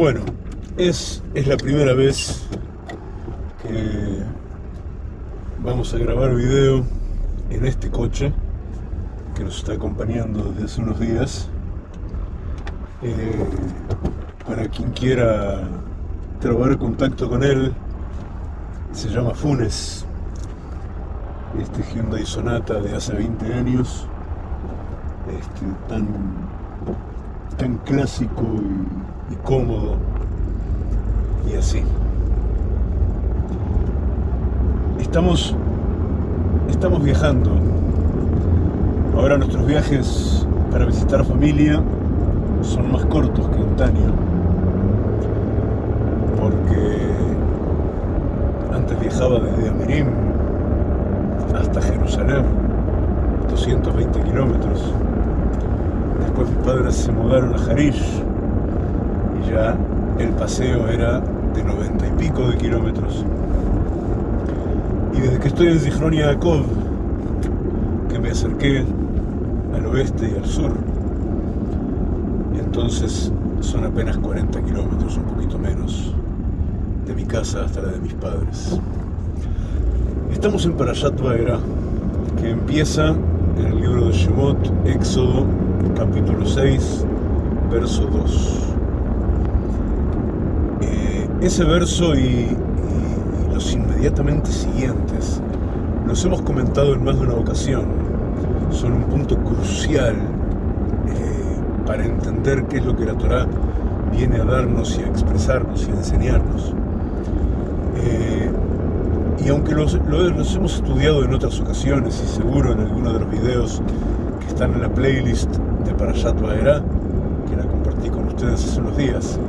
Bueno, es, es la primera vez que vamos a grabar video en este coche que nos está acompañando desde hace unos días. Eh, para quien quiera trabar contacto con él, se llama Funes. Este Hyundai Sonata de hace 20 años, este, tan, tan clásico y, y cómodo y así. Estamos, estamos viajando. Ahora nuestros viajes para visitar familia son más cortos que antaño. Porque antes viajaba desde Amirim hasta Jerusalén, 220 kilómetros. Después mis padres se mudaron a Harish y el paseo era de 90 y pico de kilómetros. Y desde que estoy en Zichron Yaakov, que me acerqué al oeste y al sur, entonces son apenas 40 kilómetros, un poquito menos, de mi casa hasta la de mis padres. Estamos en Parashat Vaera, que empieza en el libro de Shemot, Éxodo, capítulo 6, verso 2. Ese verso y los inmediatamente siguientes los hemos comentado en más de una ocasión. Son un punto crucial eh, para entender qué es lo que la Torah viene a darnos y a expresarnos y a enseñarnos. Eh, y aunque los, los, hemos estudiado en otras ocasiones y seguro en alguno de los videos que están en la playlist de Parashat Vaera, que la compartí con ustedes hace unos días,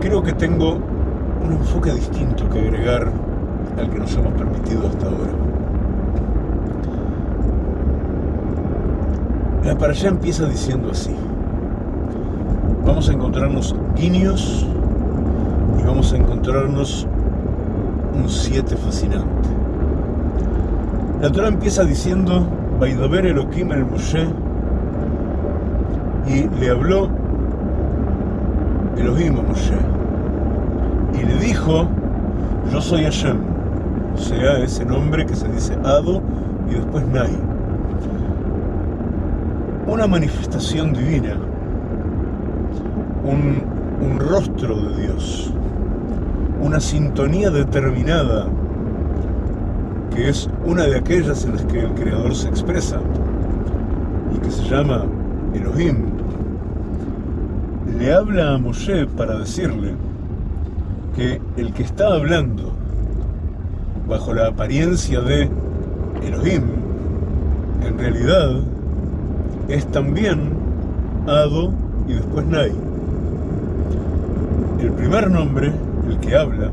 creo que tengo un enfoque distinto que agregar al que nos hemos permitido hasta ahora. La para allá empieza diciendo así. Vamos a encontrarnos guiños y vamos a encontrarnos un 7 fascinante. La Torah empieza diciendo, Baidaber Elohim el Moshe, y le habló Elohim a Moshe, y le dijo, yo soy Hashem, o sea, ese nombre que se dice Ado y después Nai. Una manifestación divina, un, un rostro de Dios, una sintonía determinada, que es una de aquellas en las que el Creador se expresa y que se llama Elohim, le habla a Moshe para decirle el que está hablando bajo la apariencia de Elohim, en realidad es también Ado y después Nai. El primer nombre, el que habla,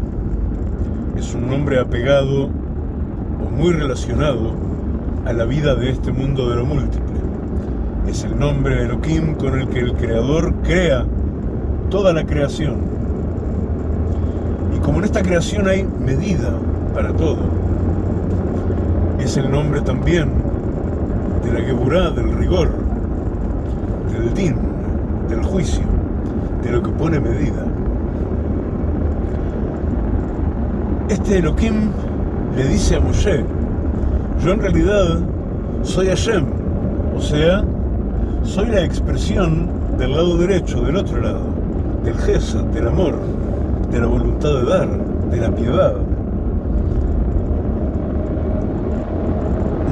es un nombre apegado o muy relacionado a la vida de este mundo de lo múltiple. Es el nombre Elohim con el que el Creador crea toda la creación. Como en esta creación hay medida para todo, es el nombre también de la Geburá, del rigor, del din, del juicio, de lo que pone medida. Este Elohim le dice a Moshe, yo en realidad soy Hashem, o sea, soy la expresión del lado derecho, del otro lado, del Gesed, del amor, de la voluntad de dar, de la piedad.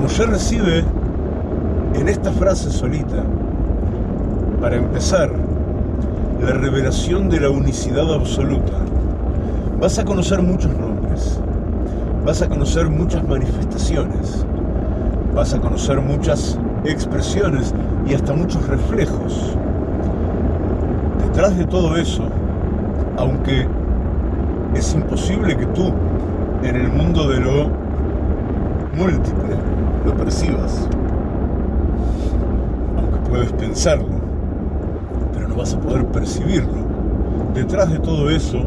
Moshe recibe en esta frase solita, para empezar, la revelación de la unicidad absoluta. Vas a conocer muchos nombres, vas a conocer muchas manifestaciones, vas a conocer muchas expresiones y hasta muchos reflejos. Detrás de todo eso, aunque es imposible que tú, en el mundo de lo múltiple, lo percibas, aunque puedes pensarlo, pero no vas a poder percibirlo. Detrás de todo eso,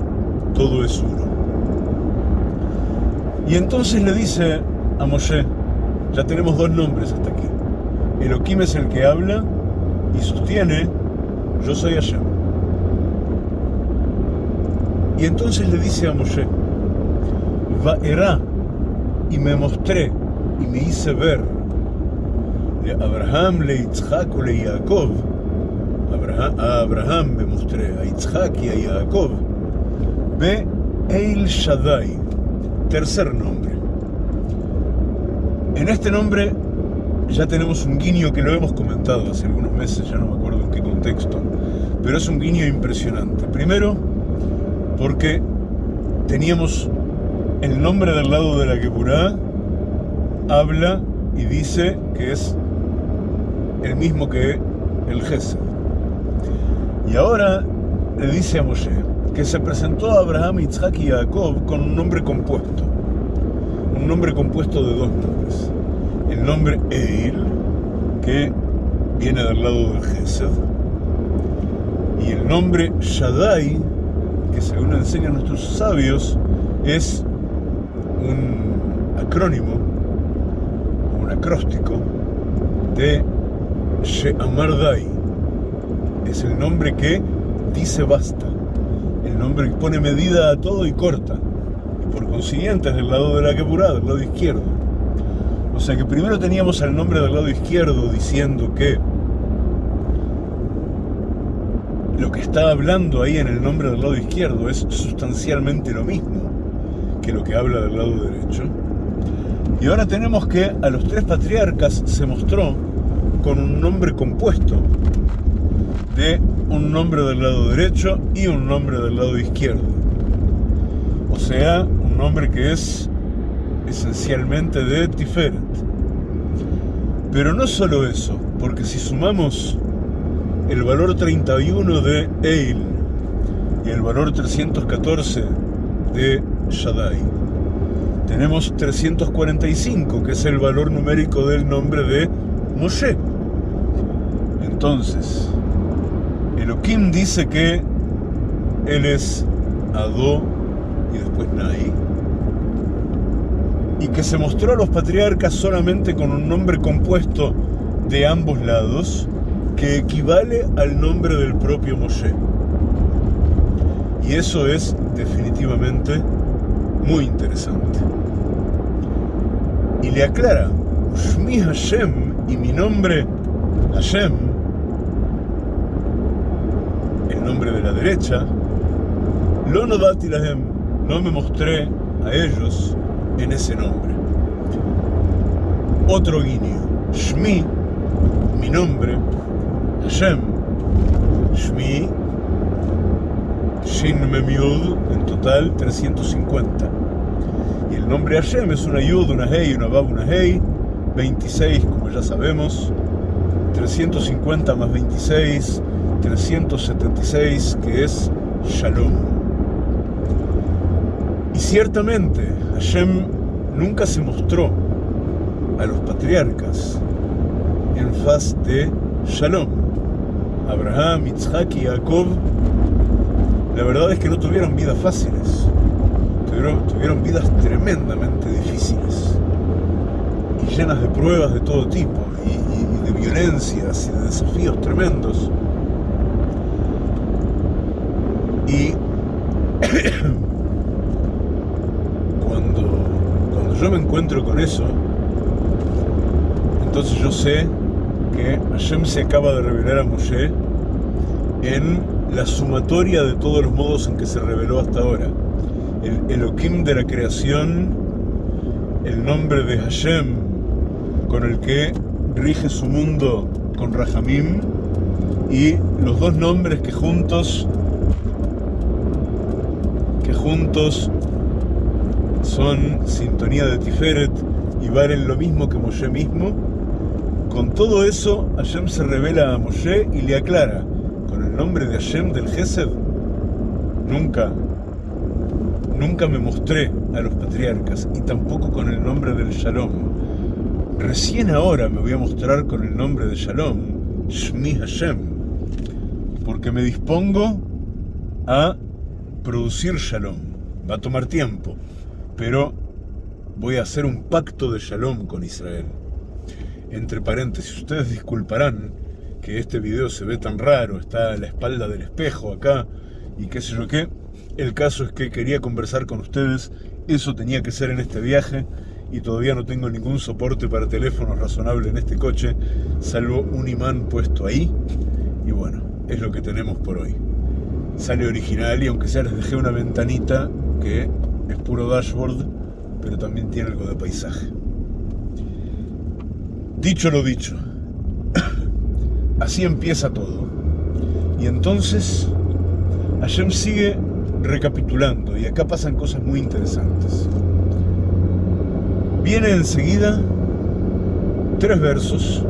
todo es uno. Y entonces le dice a Moshe, ya tenemos dos nombres hasta aquí. Elohim es el que habla y sostiene, yo soy Hashem. Y entonces le dice a Moshe, Vaerá, y me mostré, y me hice ver, de Abraham, le Yitzhak, le Jacob, a Abraham me mostré, a Yitzhak y a Jacob, ve El Shaddai, tercer nombre. En este nombre ya tenemos un guiño que lo hemos comentado hace algunos meses, ya no me acuerdo en qué contexto, pero es un guiño impresionante. Primero, porque teníamos el nombre del lado de la Kepurá, habla y dice que es el mismo que el Gesed. Y ahora le dice a Moshe que se presentó a Abraham, Isaac y Jacob con un nombre compuesto. Un nombre compuesto de dos nombres. El nombre Eil, que viene del lado del Gesed, y el nombre Shaddai, que según enseñan nuestros sabios, es un acrónimo, un acróstico de She'amardai. Es el nombre que dice basta, el nombre que pone medida a todo y corta, y por consiguiente es del lado de la Kepurá, del lado izquierdo. O sea que primero teníamos el nombre del lado izquierdo diciendo que lo que está hablando ahí en el nombre del lado izquierdo es sustancialmente lo mismo que lo que habla del lado derecho. Y ahora tenemos que a los tres patriarcas se mostró con un nombre compuesto de un nombre del lado derecho y un nombre del lado izquierdo. O sea, un nombre que es esencialmente de Tiferet. Pero no solo eso, porque si sumamos el valor 31 de Eil y el valor 314 de Shaddai. Tenemos 345, que es el valor numérico del nombre de Moshe. Entonces, Elohim dice que él es Adó y después Nai, y que se mostró a los patriarcas solamente con un nombre compuesto de ambos lados, que equivale al nombre del propio Moshe. Y eso es definitivamente muy interesante. Y le aclara, Ushmi Hashem y mi nombre Hashem, el nombre de la derecha, lo no me mostré a ellos en ese nombre. Otro guiño, Shmi, mi nombre, Hashem, Shmi, Shin Memiud, en total 350. Y el nombre Hashem es una Yud, una Hei, una Bab, una Hei, 26, como ya sabemos, 350 más 26, 376, que es Shalom. Y ciertamente, Hashem nunca se mostró a los patriarcas en faz de Shalom. Abraham, Yitzhak y Jacob, la verdad es que no tuvieron vidas fáciles, tuvieron, vidas tremendamente difíciles y llenas de pruebas de todo tipo y, de violencias y de desafíos tremendos. Y cuando, cuando yo me encuentro con eso, entonces yo sé que Hashem se acaba de revelar a Moshe en la sumatoria de todos los modos en que se reveló hasta ahora. El Elohim de la creación, el nombre de Hashem, con el que rige su mundo con Rahamim, y los dos nombres que juntos, que juntos son sintonía de Tiferet y valen lo mismo que Moshe mismo, con todo eso, Hashem se revela a Moshe y le aclara, con el nombre de Hashem del Gesed, nunca, nunca me mostré a los patriarcas y tampoco con el nombre del Shalom. Recién ahora me voy a mostrar con el nombre de Shalom, Shmi Hashem, porque me dispongo a producir Shalom. Va a tomar tiempo, pero voy a hacer un pacto de Shalom con Israel entre paréntesis, ustedes disculparán que este video se ve tan raro, está a la espalda del espejo acá y qué sé yo qué, El caso es que quería conversar con ustedes, eso tenía que ser en este viaje y todavía no tengo ningún soporte para teléfono razonable en este coche, salvo un imán puesto ahí. Y bueno, es lo que tenemos por hoy. Sale original y aunque sea les dejé una ventanita que es puro dashboard, pero también tiene algo de paisaje. Dicho lo dicho, así empieza todo. Y entonces, Hashem sigue recapitulando y acá pasan cosas muy interesantes. Viene enseguida tres versos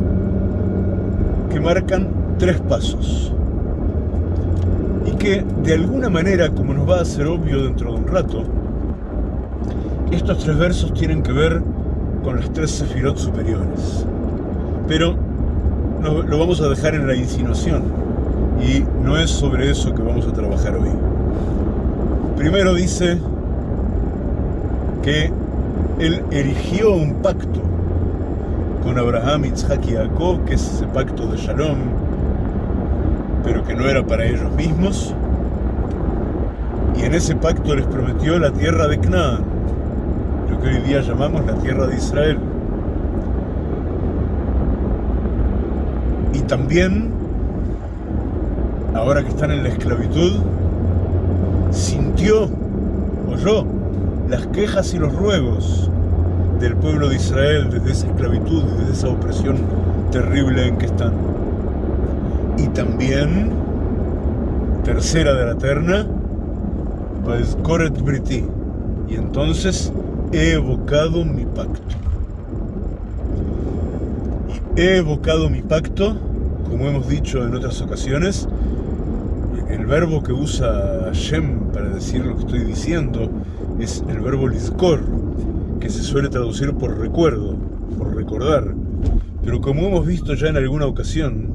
que marcan tres pasos y que de alguna manera, como nos va a ser obvio dentro de un rato, estos tres versos tienen que ver con las tres sefirot superiores. Pero lo vamos a dejar en la insinuación y no es sobre eso que vamos a trabajar hoy. Primero dice que él erigió un pacto con Abraham, Isaac y Jacob, que es ese pacto de Shalom, pero que no era para ellos mismos. Y en ese pacto les prometió la tierra de Canaán, lo que hoy día llamamos la tierra de Israel. Y también, ahora que están en la esclavitud, sintió, oyó, las quejas y los ruegos del pueblo de Israel desde esa esclavitud, desde esa opresión terrible en que están. Y también, tercera de la terna, pues Koret Briti. Y entonces he evocado mi pacto. Y he evocado mi pacto, como hemos dicho en otras ocasiones, el verbo que usa Hashem para decir lo que estoy diciendo es el verbo lizkor, que se suele traducir por recuerdo, por recordar. Pero como hemos visto ya en alguna ocasión,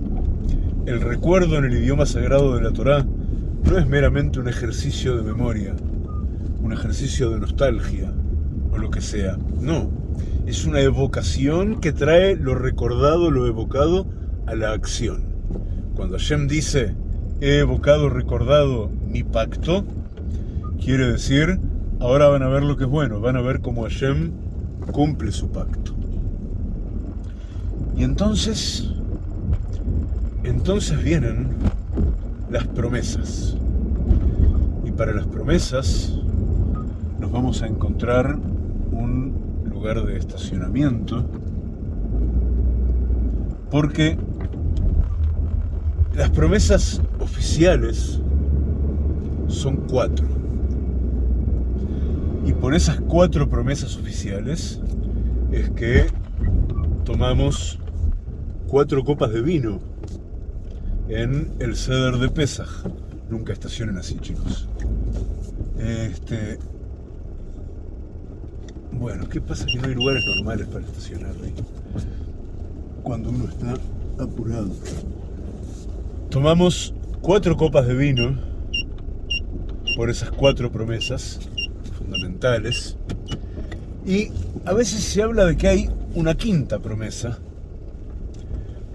el recuerdo en el idioma sagrado de la Torá no es meramente un ejercicio de memoria, un ejercicio de nostalgia o lo que sea. No, es una evocación que trae lo recordado, lo evocado a la acción. Cuando Hashem dice, he evocado, recordado mi pacto, quiere decir Ahora van a ver lo que es bueno, van a ver cómo Hashem cumple su pacto. Y entonces, entonces vienen las promesas. Y para las promesas nos vamos a encontrar un lugar de estacionamiento porque las promesas oficiales son cuatro. Y por esas cuatro promesas oficiales es que tomamos cuatro copas de vino en el ceder de Pesaj. Nunca estacionen así, chicos. Este. Bueno, ¿qué pasa? Que no hay lugares normales para estacionar ahí. Cuando uno está apurado. Tomamos cuatro copas de vino por esas cuatro promesas fundamentales. Y a veces se habla de que hay una quinta promesa,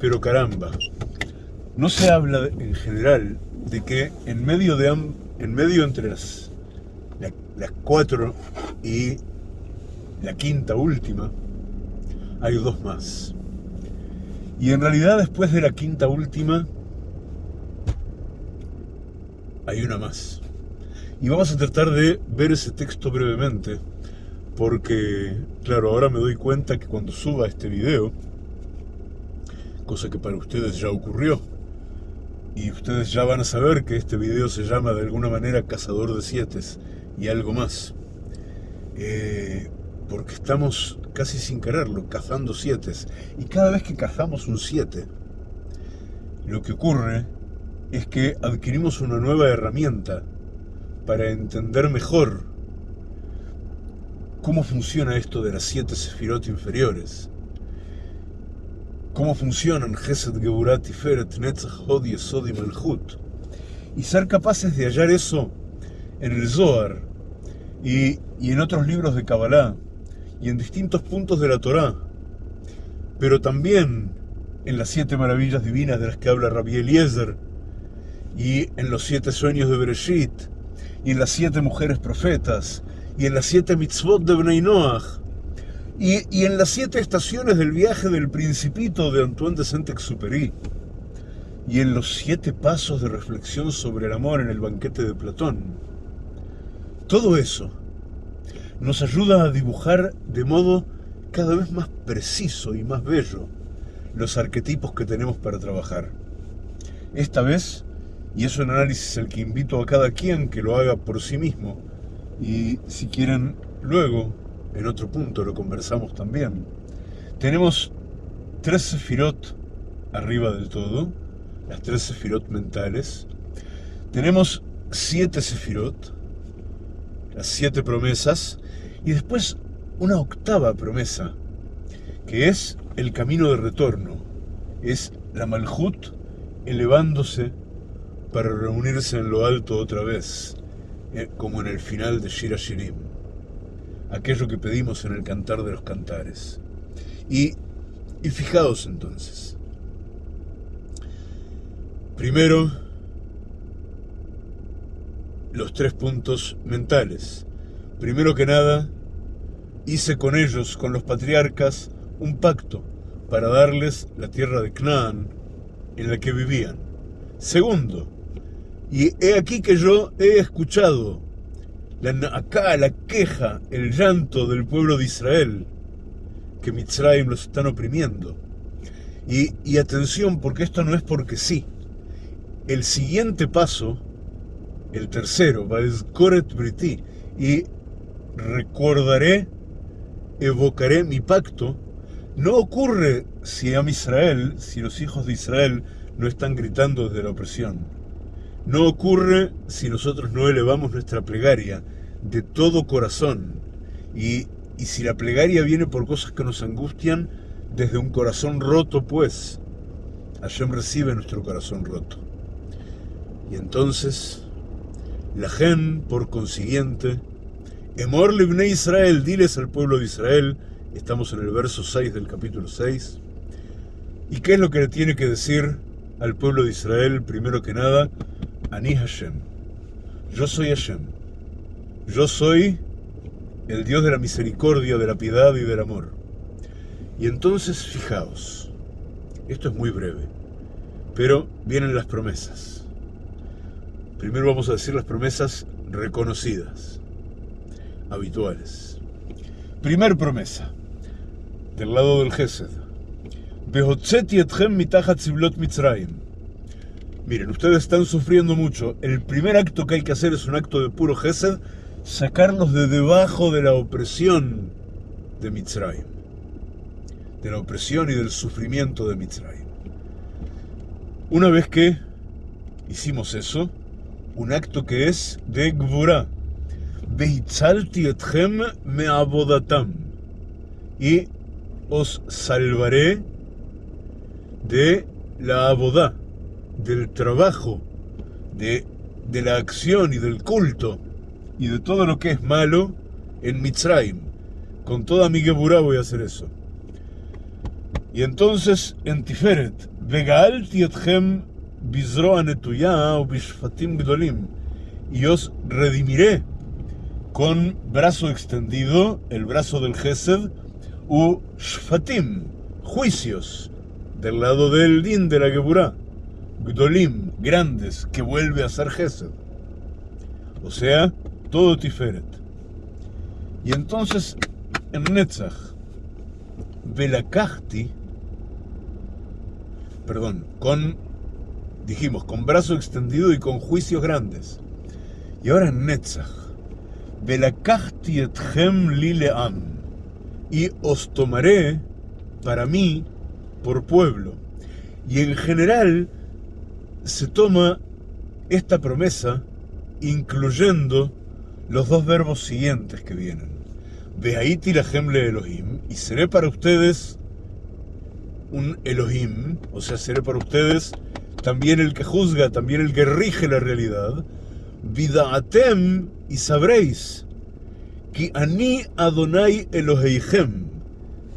pero caramba, no se habla en general de que en medio, de, en medio entre las, las cuatro y la quinta última, hay dos más. Y en realidad después de la quinta última, hay una más. Y vamos a tratar de ver ese texto brevemente, porque, claro, ahora me doy cuenta que cuando suba este video, cosa que para ustedes ya ocurrió, y ustedes ya van a saber que este video se llama de alguna manera Cazador de Siete y algo más, eh, porque estamos casi sin quererlo, cazando siete, y cada vez que cazamos un siete, lo que ocurre es que adquirimos una nueva herramienta para entender mejor cómo funciona esto de las siete sefirot inferiores. Cómo funcionan Gesed, Geburat, Tiferet, Netzach, Hod, Yesod y Malchut. Y ser capaces de hallar eso en el Zohar y, y en otros libros de Kabbalah y en distintos puntos de la Torá, pero también en las siete maravillas divinas de las que habla Rabbi Eliezer y en los siete sueños de Bereshit y en las siete mujeres profetas, y en las siete mitzvot de Bnei Noach, y, y, en las siete estaciones del viaje del Principito de Antoine de Saint-Exupéry, y en los siete pasos de reflexión sobre el amor en el banquete de Platón. Todo eso nos ayuda a dibujar de modo cada vez más preciso y más bello los arquetipos que tenemos para trabajar. Esta vez, y es un análisis el que invito a cada quien que lo haga por sí mismo, y si quieren luego, en otro punto lo conversamos también, tenemos tres sefirot arriba del todo, las tres sefirot mentales, tenemos siete sefirot, las siete promesas, y después una octava promesa, que es el camino de retorno, es la Malhut elevándose para reunirse en lo alto otra vez, eh, como en el final de Shira Shirim, aquello que pedimos en el cantar de los cantares. Y, y fijaos entonces, primero, los tres puntos mentales. Primero que nada, hice con ellos, con los patriarcas, un pacto para darles la tierra de Canaán en la que vivían. Segundo, y he aquí que yo he escuchado la, acá la queja, el llanto del pueblo de Israel, que Mitzrayim los están oprimiendo. Y, atención, porque esto no es porque sí. El siguiente paso, el tercero, va a Koret Briti, y recordaré, evocaré mi pacto no ocurre si a Israel, si los hijos de Israel no están gritando desde la opresión. No ocurre si nosotros no elevamos nuestra plegaria de todo corazón. Y, y si la plegaria viene por cosas que nos angustian, desde un corazón roto, pues, Hashem recibe nuestro corazón roto. Y entonces, la gen, por consiguiente, Emor libne Israel, diles al pueblo de Israel, Estamos en el verso 6 del capítulo 6. ¿Y qué es lo que le tiene que decir al pueblo de Israel, primero que nada? Ani Hashem. Yo soy Hashem. Yo soy el Dios de la misericordia, de la piedad y del amor. Y entonces, fijaos, esto es muy breve, pero vienen las promesas. Primero vamos a decir las promesas reconocidas, habituales. Primer promesa del lado del Gesed. Miren, ustedes están sufriendo mucho. El primer acto que hay que hacer es un acto de puro Gesed, sacarlos de debajo de la opresión de Mitzrayim. De la opresión y del sufrimiento de Mitzrayim. Una vez que hicimos eso, un acto que es de Gvura. etchem me abodatam. Y os salvaré de la abodá, del trabajo, de, de, la acción y del culto, y de todo lo que es malo en Mitzrayim. Con toda mi geburá voy a hacer eso. Y entonces en Tiferet, Vegaalti etchem bizroa o bishfatim gdolim, y os redimiré con brazo extendido, el brazo del Gesed, u shfatim, juicios, del lado del din de la Geburah, gdolim, grandes, que vuelve a ser Gesed. O sea, todo Tiferet. Y entonces, en Netzach, Velakachti, perdón, con, dijimos, con brazo extendido y con juicios grandes. Y ahora en Netzach, Velakachti etchem lileam y os tomaré para mí por pueblo. Y en general se toma esta promesa incluyendo los dos verbos siguientes que vienen. Vehaiti la gemle Elohim, y seré para ustedes un Elohim, o sea, seré para ustedes también el que juzga, también el que rige la realidad. Vidaatem, y sabréis que ani Adonai Eloheihem,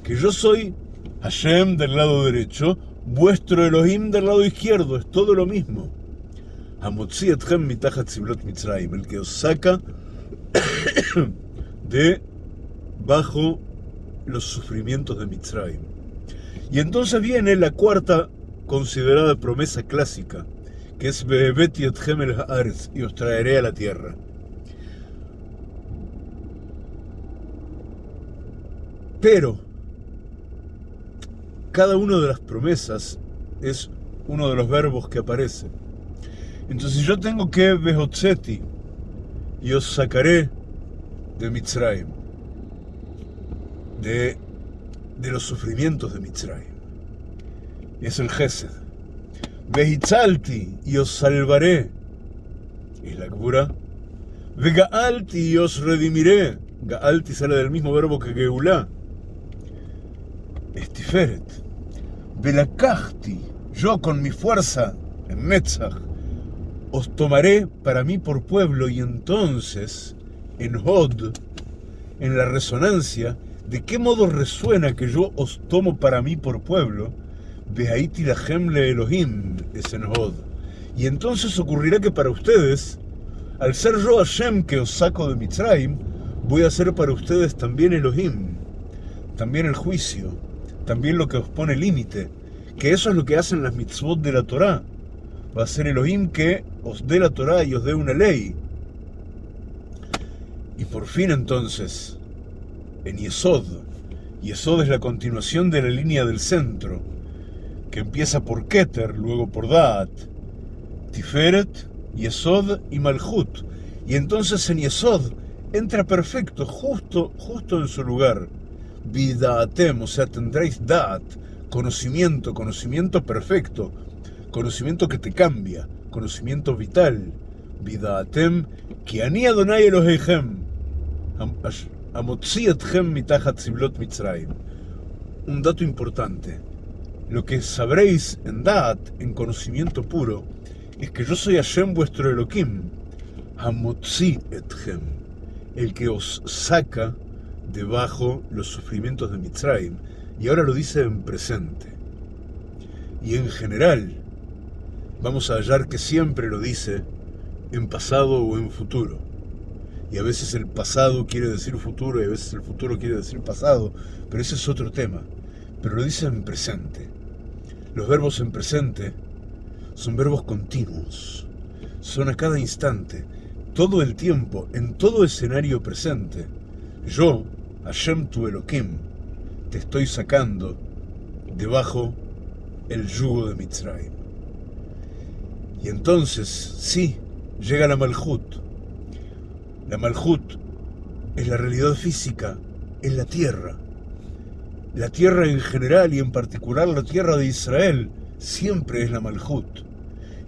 que yo soy Hashem del lado derecho, vuestro Elohim del lado izquierdo, es todo lo mismo. El que os saca de bajo los sufrimientos de Mitzrayim. Y entonces viene la cuarta considerada promesa clásica, que es Bebet etchem el y os traeré a la tierra. Pero cada una de las promesas es uno de los verbos que aparece. Entonces yo tengo que Behotzeti y os sacaré de Mitzrayim, de, de los sufrimientos de Mitzrayim. Es el Gesed. Vehitzalti y os salvaré. Es la cura. Vegaalti y os redimiré. Gaalti sale del mismo verbo que Geulá. Estiferet. Velakachti, yo con mi fuerza, en Metzach, os tomaré para mí por pueblo y entonces, en Hod, en la resonancia, ¿de qué modo resuena que yo os tomo para mí por pueblo? Behaiti la le Elohim es en Hod. Y entonces ocurrirá que para ustedes, al ser yo Hashem que os saco de Mitzrayim, voy a ser para ustedes también Elohim, también el juicio, también lo que os pone límite, que eso es lo que hacen las mitzvot de la Torá. Va a ser Elohim que os dé la Torá y os dé una ley. Y por fin entonces, en Yesod, Yesod es la continuación de la línea del centro, que empieza por Keter, luego por Daat, Tiferet, Yesod y Malhut. Y entonces en Yesod entra perfecto, justo, justo en su lugar. Vidaatem, o sea, tendréis Daat, conocimiento, conocimiento perfecto, conocimiento que te cambia, conocimiento vital. Vidaatem, que ani Adonai Elohechem, amotzi etchem mitachat ziblot Mitzrayim. Un dato importante. Lo que sabréis en Daat, en conocimiento puro, es que yo soy Hashem vuestro Elohim, Hamotzi etchem, el que os saca debajo los sufrimientos de Mitzrayim, y ahora lo dice en presente. Y en general, vamos a hallar que siempre lo dice en pasado o en futuro. Y a veces el pasado quiere decir futuro y a veces el futuro quiere decir pasado, pero ese es otro tema. Pero lo dice en presente. Los verbos en presente son verbos continuos. Son a cada instante, todo el tiempo, en todo escenario presente. Yo, Hashem tu Elohim, te estoy sacando debajo el yugo de Mitzrayim. Y entonces, sí, llega la Malhut. La Malhut es la realidad física, es la tierra. La tierra en general y en particular la tierra de Israel siempre es la Malhut.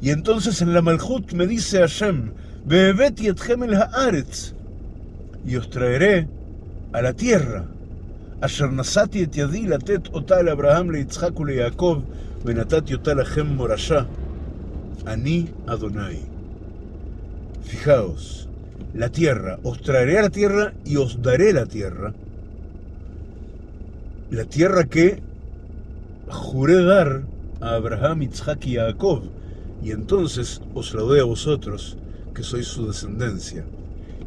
Y entonces en la Malhut me dice Hashem, Bebeti etchem el haaretz, y os traeré a la tierra. Ashernasati et yadi latet otal Abraham le Yitzhak le Yaakov, venatat yotal ahem morasha, ani Adonai. Fijaos, la tierra, os traeré a la tierra y os daré la tierra. La tierra que juré dar a Abraham, Yitzhak y Jacob, y entonces os la doy a vosotros, que sois su descendencia.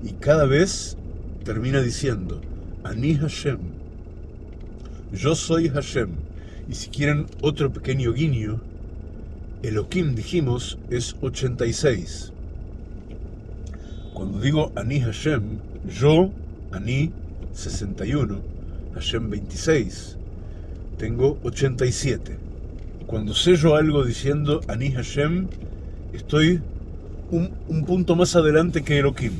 Y cada vez termina diciendo, Ani Hashem, yo soy Hashem. Y si quieren otro pequeño guiño, Elohim, dijimos, es 86. Cuando digo Ani Hashem, yo, Ani, 61, Hashem 26, tengo 87. Cuando sello algo diciendo Ani Hashem, estoy un, un punto más adelante que Elohim.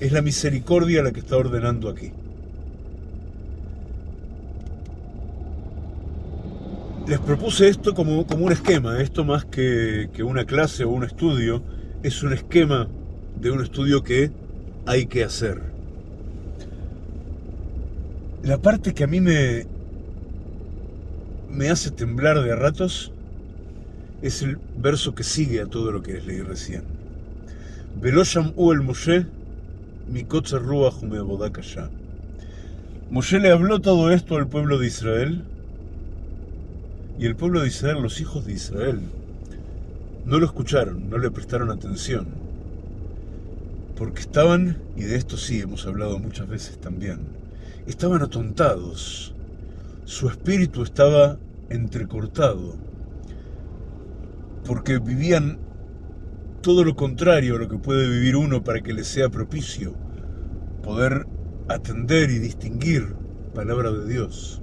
Es la misericordia la que está ordenando aquí. Les propuse esto como, como un esquema, esto más que, que una clase o un estudio, es un esquema de un estudio que hay que hacer. La parte que a mí me, me hace temblar de ratos es el verso que sigue a todo lo que les leí recién. Velosham u el Moshe, mi ruach Moshe le habló todo esto al pueblo de Israel y el pueblo de Israel, los hijos de Israel, no lo escucharon, no le prestaron atención, porque estaban, y de esto sí hemos hablado muchas veces también, estaban atontados, su espíritu estaba entrecortado, porque vivían todo lo contrario a lo que puede vivir uno para que le sea propicio poder atender y distinguir palabra de Dios.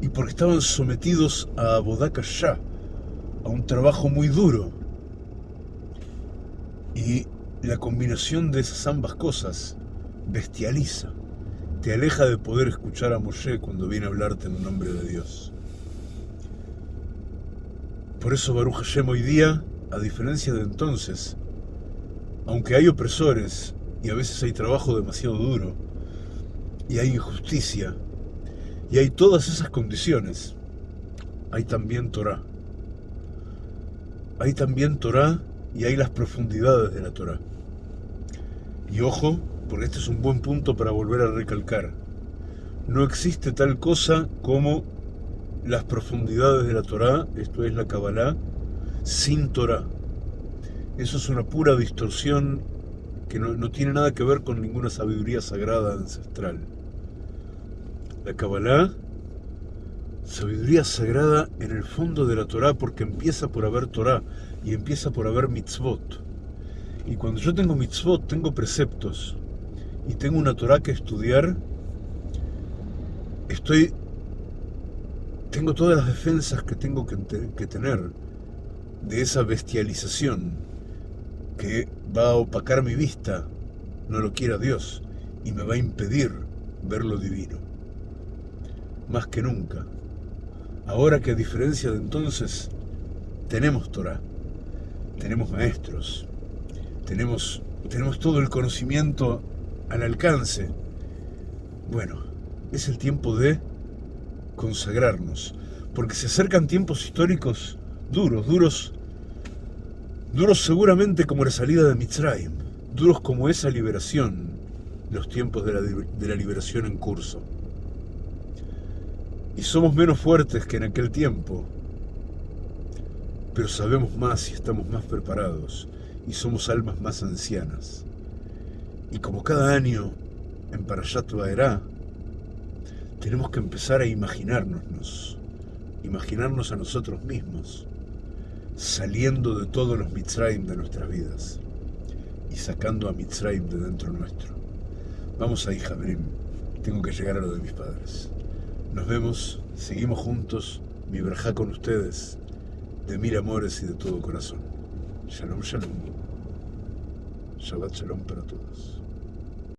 Y porque estaban sometidos a Bodaka ya, a un trabajo muy duro. Y la combinación de esas ambas cosas bestializa, te aleja de poder escuchar a Moshe cuando viene a hablarte en nombre de Dios. Por eso Baruch Hashem hoy día, a diferencia de entonces, aunque hay opresores y a veces hay trabajo demasiado duro, y hay injusticia, y hay todas esas condiciones, hay también Torah. Hay también Torah y hay las profundidades de la Torah. Y ojo, porque este es un buen punto para volver a recalcar. No existe tal cosa como las profundidades de la Torah, esto es la Kabbalah, sin Torah. Eso es una pura distorsión que no, no, tiene nada que ver con ninguna sabiduría sagrada ancestral. La Kabbalah, sabiduría sagrada en el fondo de la Torah porque empieza por haber Torah y empieza por haber mitzvot. Y cuando yo tengo mitzvot, tengo preceptos y tengo una Torah que estudiar, estoy tengo todas las defensas que tengo que, que, tener de esa bestialización que va a opacar mi vista, no lo quiera Dios, y me va a impedir ver lo divino. Más que nunca. Ahora que a diferencia de entonces, tenemos Torah, tenemos maestros, tenemos, tenemos todo el conocimiento al alcance. Bueno, es el tiempo de consagrarnos, porque se acercan tiempos históricos duros, duros, duros seguramente como la salida de Mitzrayim, duros como esa liberación, los tiempos de la, de la liberación en curso. Y somos menos fuertes que en aquel tiempo, pero sabemos más y estamos más preparados, y somos almas más ancianas. Y como cada año en Parashat Vaerá, tenemos que empezar a imaginarnos, imaginarnos a nosotros mismos, saliendo de todos los Mitzrayim de nuestras vidas y sacando a Mitzrayim de dentro nuestro. Vamos ahí, Jabrim, tengo que llegar a lo de mis padres. Nos vemos, seguimos juntos, mi verja con ustedes, de mil amores y de todo corazón. Shalom, shalom. Shabbat shalom para todos.